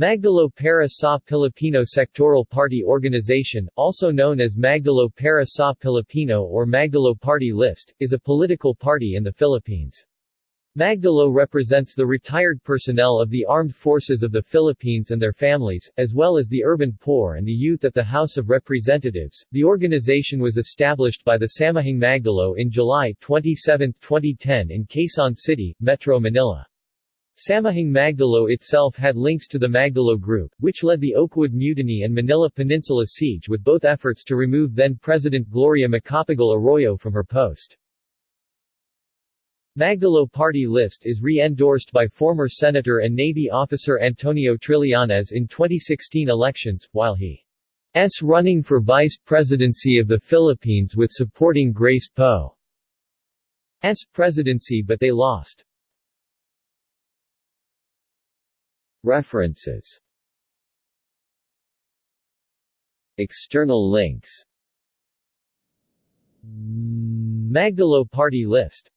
Magdalo para sa Pilipino Sectoral Party Organization, also known as Magdalo para sa Pilipino or Magdalo Party List, is a political party in the Philippines. Magdalo represents the retired personnel of the armed forces of the Philippines and their families, as well as the urban poor and the youth at the House of Representatives. The organization was established by the Samahang Magdalo in July 27, 2010 in Quezon City, Metro Manila. Samahang Magdalo itself had links to the Magdalo Group, which led the Oakwood Mutiny and Manila Peninsula Siege with both efforts to remove then-President Gloria Macapagal Arroyo from her post. Magdalo party list is re-endorsed by former Senator and Navy officer Antonio Trillanes in 2016 elections, while he s running for Vice Presidency of the Philippines with supporting Grace Poe Poe's presidency but they lost. References. External links. Magdalo Party List